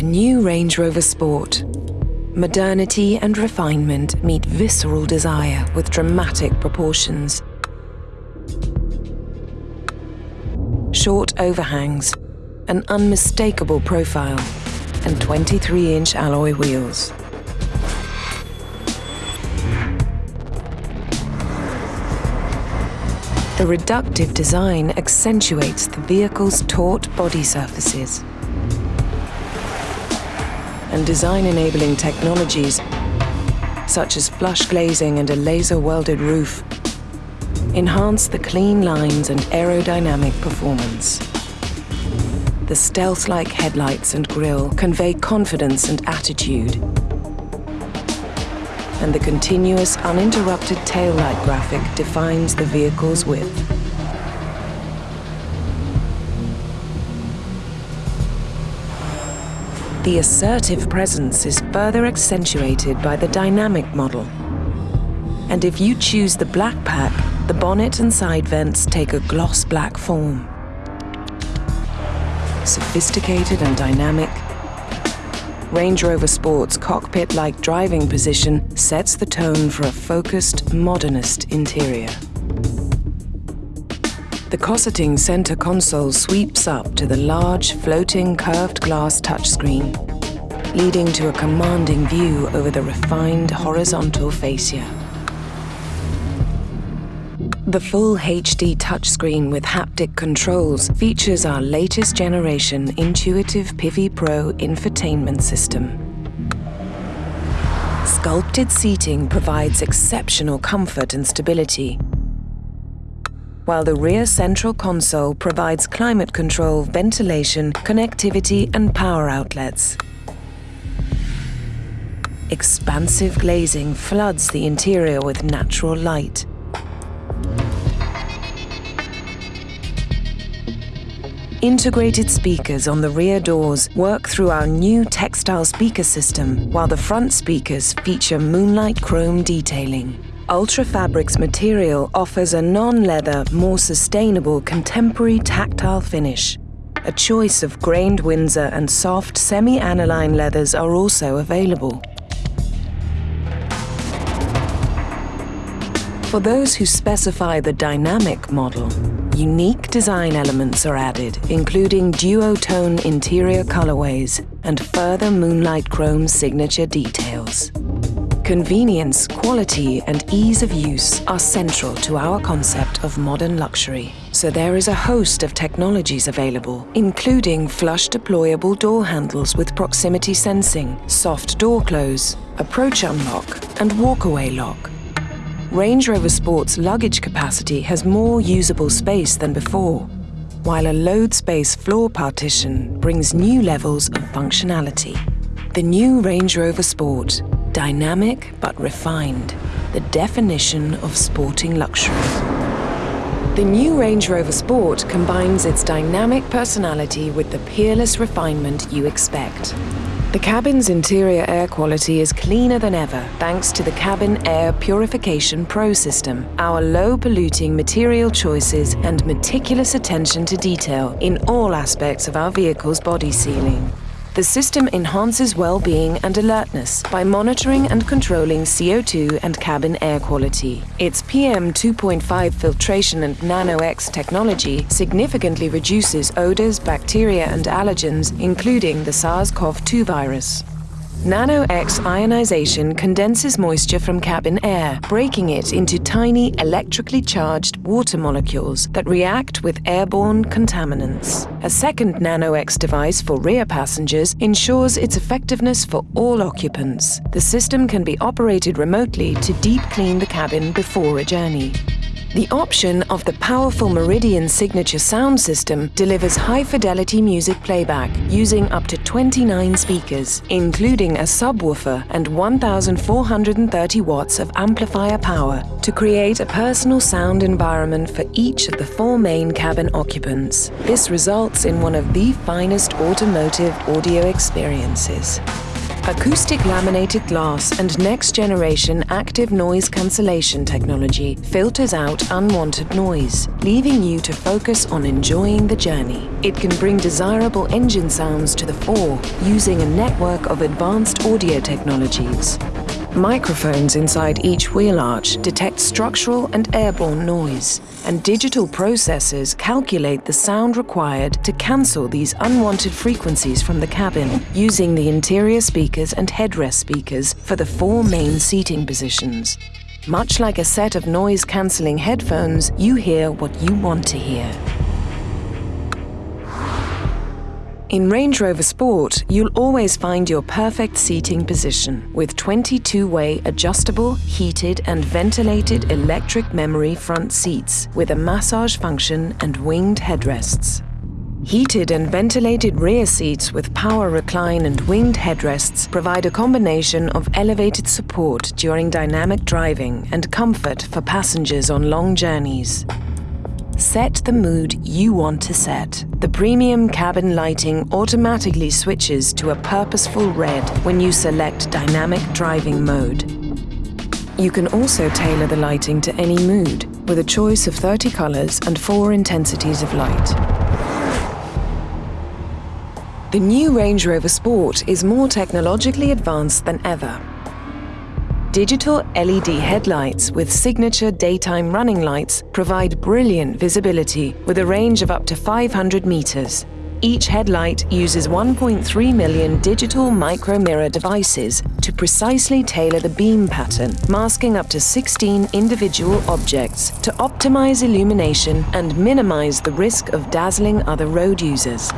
The new Range Rover Sport. Modernity and refinement meet visceral desire with dramatic proportions. Short overhangs, an unmistakable profile, and 23-inch alloy wheels. The reductive design accentuates the vehicle's taut body surfaces. And design-enabling technologies, such as flush glazing and a laser-welded roof, enhance the clean lines and aerodynamic performance. The stealth-like headlights and grille convey confidence and attitude, and the continuous uninterrupted taillight graphic defines the vehicle's width. The assertive presence is further accentuated by the dynamic model. And if you choose the black pack, the bonnet and side vents take a gloss black form. Sophisticated and dynamic, Range Rover Sport's cockpit-like driving position sets the tone for a focused, modernist interior. The cosseting center console sweeps up to the large, floating, curved glass touchscreen, leading to a commanding view over the refined horizontal fascia. The full HD touchscreen with haptic controls features our latest generation intuitive Pivi Pro infotainment system. Sculpted seating provides exceptional comfort and stability, while the rear central console provides climate control, ventilation, connectivity and power outlets. Expansive glazing floods the interior with natural light, Integrated speakers on the rear doors work through our new textile speaker system, while the front speakers feature moonlight chrome detailing. Ultra Fabrics material offers a non-leather, more sustainable contemporary tactile finish. A choice of grained Windsor and soft semi-aniline leathers are also available. For those who specify the dynamic model, unique design elements are added, including duotone interior colorways and further Moonlight Chrome signature details. Convenience, quality and ease of use are central to our concept of modern luxury. So there is a host of technologies available, including flush deployable door handles with proximity sensing, soft door close, approach unlock and walkaway lock, Range Rover Sport's luggage capacity has more usable space than before, while a load space floor partition brings new levels of functionality. The new Range Rover Sport, dynamic but refined, the definition of sporting luxury. The new Range Rover Sport combines its dynamic personality with the peerless refinement you expect. The cabin's interior air quality is cleaner than ever thanks to the Cabin Air Purification Pro system, our low-polluting material choices and meticulous attention to detail in all aspects of our vehicle's body sealing. The system enhances well-being and alertness by monitoring and controlling CO2 and cabin air quality. Its PM 2.5 filtration and Nano-X technology significantly reduces odors, bacteria and allergens, including the SARS-CoV-2 virus. Nano-X ionization condenses moisture from cabin air, breaking it into tiny electrically charged water molecules that react with airborne contaminants. A second Nano-X device for rear passengers ensures its effectiveness for all occupants. The system can be operated remotely to deep clean the cabin before a journey. The option of the powerful Meridian signature sound system delivers high-fidelity music playback using up to 29 speakers, including a subwoofer and 1,430 watts of amplifier power to create a personal sound environment for each of the four main cabin occupants. This results in one of the finest automotive audio experiences. Acoustic laminated glass and next-generation active noise cancellation technology filters out unwanted noise, leaving you to focus on enjoying the journey. It can bring desirable engine sounds to the fore using a network of advanced audio technologies. Microphones inside each wheel arch detect structural and airborne noise, and digital processors calculate the sound required to cancel these unwanted frequencies from the cabin, using the interior speakers and headrest speakers for the four main seating positions. Much like a set of noise-cancelling headphones, you hear what you want to hear. In Range Rover Sport, you'll always find your perfect seating position with 22-way adjustable, heated and ventilated electric memory front seats with a massage function and winged headrests. Heated and ventilated rear seats with power recline and winged headrests provide a combination of elevated support during dynamic driving and comfort for passengers on long journeys. Set the mood you want to set. The premium cabin lighting automatically switches to a purposeful red when you select dynamic driving mode. You can also tailor the lighting to any mood with a choice of 30 colors and four intensities of light. The new Range Rover Sport is more technologically advanced than ever Digital LED headlights with signature daytime running lights provide brilliant visibility with a range of up to 500 meters. Each headlight uses 1.3 million digital micro mirror devices to precisely tailor the beam pattern, masking up to 16 individual objects to optimize illumination and minimize the risk of dazzling other road users.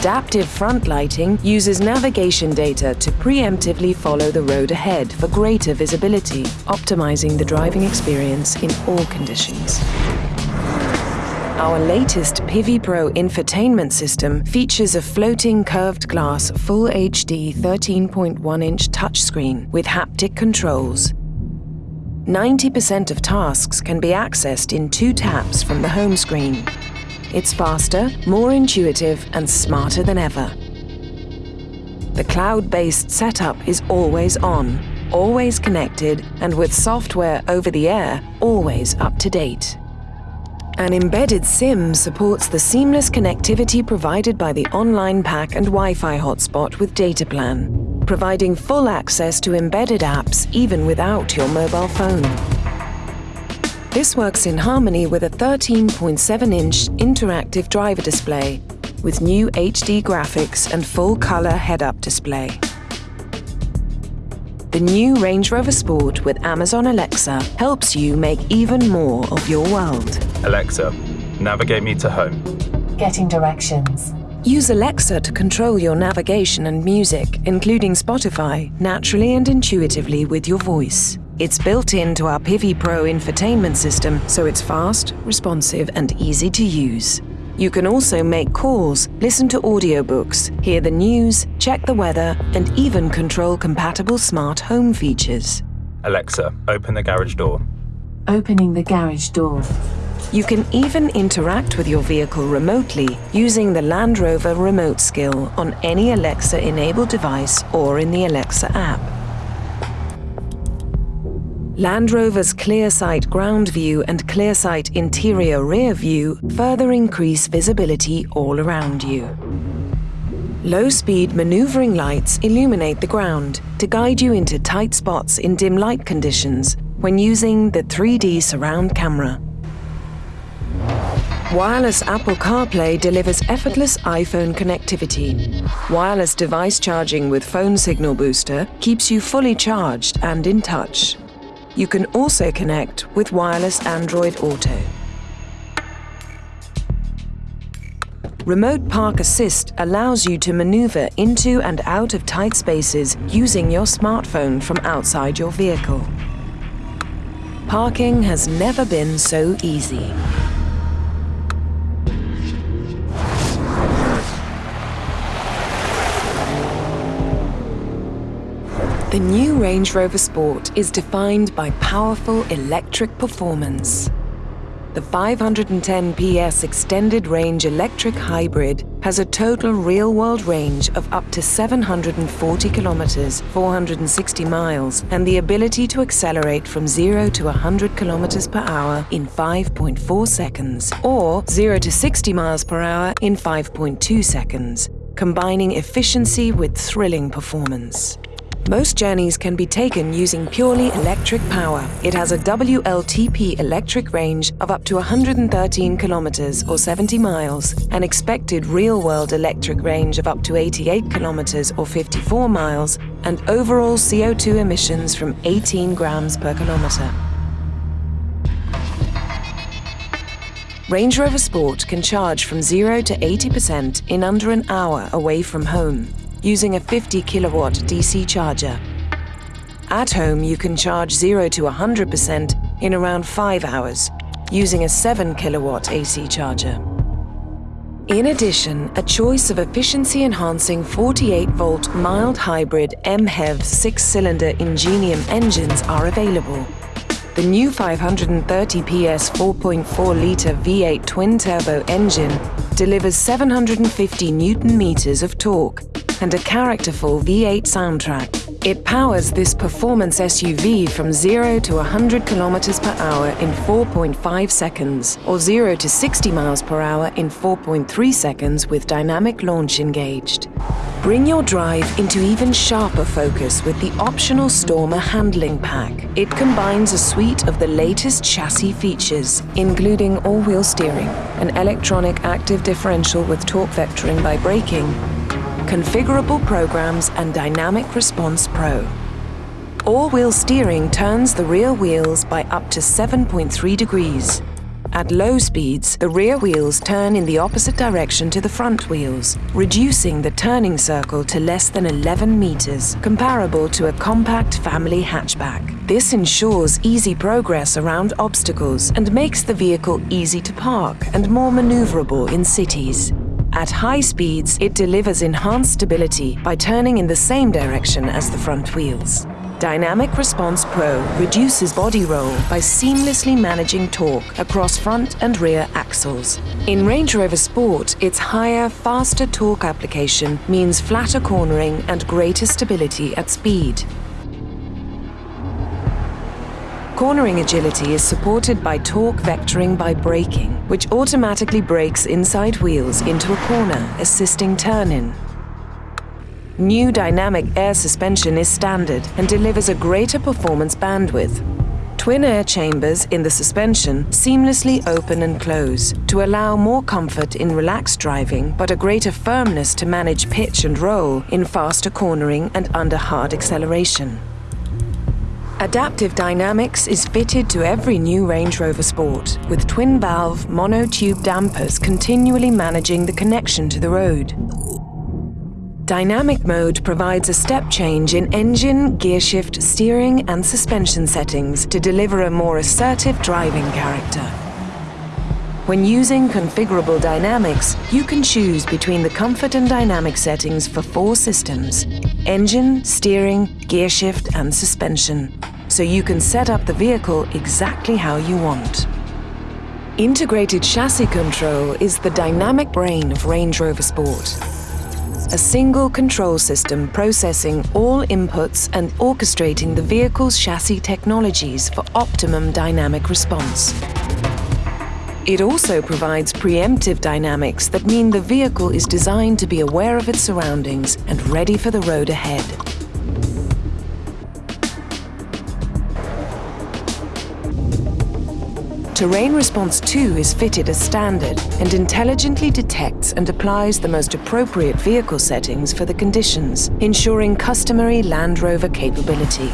Adaptive front lighting uses navigation data to preemptively follow the road ahead for greater visibility, optimizing the driving experience in all conditions. Our latest Pivi Pro infotainment system features a floating curved glass Full HD 13.1-inch touchscreen with haptic controls. 90% of tasks can be accessed in two taps from the home screen, it's faster, more intuitive and smarter than ever. The cloud-based setup is always on, always connected and with software over the air, always up to date. An embedded SIM supports the seamless connectivity provided by the online pack and Wi-Fi hotspot with data plan, providing full access to embedded apps even without your mobile phone. This works in harmony with a 13.7-inch interactive driver display with new HD graphics and full-color head-up display. The new Range Rover Sport with Amazon Alexa helps you make even more of your world. Alexa, navigate me to home. Getting directions. Use Alexa to control your navigation and music, including Spotify, naturally and intuitively with your voice. It's built into our Pivi Pro infotainment system, so it's fast, responsive and easy to use. You can also make calls, listen to audiobooks, hear the news, check the weather, and even control compatible smart home features. Alexa, open the garage door. Opening the garage door. You can even interact with your vehicle remotely using the Land Rover remote skill on any Alexa-enabled device or in the Alexa app. Land Rover's ClearSight ground view and ClearSight interior rear view further increase visibility all around you. Low-speed maneuvering lights illuminate the ground to guide you into tight spots in dim light conditions when using the 3D surround camera. Wireless Apple CarPlay delivers effortless iPhone connectivity. Wireless device charging with phone signal booster keeps you fully charged and in touch. You can also connect with wireless Android Auto. Remote Park Assist allows you to maneuver into and out of tight spaces using your smartphone from outside your vehicle. Parking has never been so easy. New Range Rover Sport is defined by powerful electric performance. The 510 PS extended range electric hybrid has a total real-world range of up to 740 kilometers, 460 miles, and the ability to accelerate from 0 to 100 kilometers per hour in 5.4 seconds, or 0 to 60 miles per hour in 5.2 seconds, combining efficiency with thrilling performance. Most journeys can be taken using purely electric power. It has a WLTP electric range of up to 113 kilometers or 70 miles, an expected real-world electric range of up to 88 kilometers or 54 miles, and overall CO2 emissions from 18 grams per kilometer. Range Rover Sport can charge from 0 to 80% in under an hour away from home using a 50 kilowatt DC charger. At home, you can charge 0 to 100% in around 5 hours, using a 7 kilowatt AC charger. In addition, a choice of efficiency-enhancing 48-volt mild hybrid MHEV six-cylinder Ingenium engines are available. The new 530 PS 4.4-litre V8 twin-turbo engine delivers 750 newton-meters of torque and a characterful V8 soundtrack. It powers this performance SUV from 0 to 100 km per hour in 4.5 seconds, or 0 to 60 miles per hour in 4.3 seconds with dynamic launch engaged. Bring your drive into even sharper focus with the optional Stormer handling pack. It combines a suite of the latest chassis features, including all-wheel steering, an electronic active differential with torque vectoring by braking, configurable programs and Dynamic Response Pro. All-wheel steering turns the rear wheels by up to 7.3 degrees. At low speeds, the rear wheels turn in the opposite direction to the front wheels, reducing the turning circle to less than 11 meters, comparable to a compact family hatchback. This ensures easy progress around obstacles and makes the vehicle easy to park and more maneuverable in cities. At high speeds, it delivers enhanced stability by turning in the same direction as the front wheels. Dynamic Response Pro reduces body roll by seamlessly managing torque across front and rear axles. In Range Rover Sport, its higher, faster torque application means flatter cornering and greater stability at speed. Cornering agility is supported by torque vectoring by braking, which automatically brakes inside wheels into a corner, assisting turn-in. New dynamic air suspension is standard and delivers a greater performance bandwidth. Twin air chambers in the suspension seamlessly open and close to allow more comfort in relaxed driving but a greater firmness to manage pitch and roll in faster cornering and under hard acceleration. Adaptive Dynamics is fitted to every new Range Rover Sport, with twin-valve monotube dampers continually managing the connection to the road. Dynamic mode provides a step change in engine, gearshift, steering and suspension settings to deliver a more assertive driving character. When using configurable dynamics, you can choose between the comfort and dynamic settings for four systems, engine, steering, gearshift and suspension, so you can set up the vehicle exactly how you want. Integrated chassis control is the dynamic brain of Range Rover Sport. A single control system processing all inputs and orchestrating the vehicle's chassis technologies for optimum dynamic response. It also provides preemptive dynamics that mean the vehicle is designed to be aware of its surroundings and ready for the road ahead. Terrain Response 2 is fitted as standard and intelligently detects and applies the most appropriate vehicle settings for the conditions, ensuring customary Land Rover capability.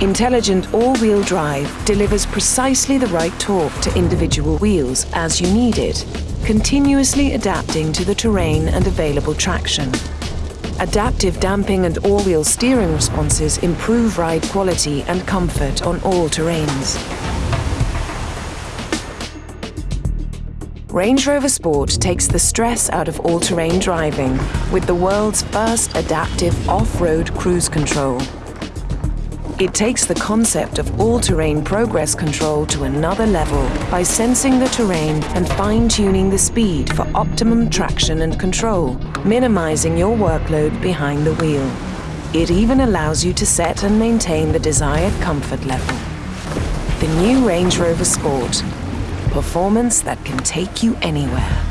Intelligent all-wheel drive delivers precisely the right torque to individual wheels as you need it, continuously adapting to the terrain and available traction. Adaptive damping and all-wheel steering responses improve ride quality and comfort on all terrains. Range Rover Sport takes the stress out of all-terrain driving with the world's first adaptive off-road cruise control. It takes the concept of all-terrain progress control to another level by sensing the terrain and fine-tuning the speed for optimum traction and control, minimizing your workload behind the wheel. It even allows you to set and maintain the desired comfort level. The new Range Rover Sport. Performance that can take you anywhere.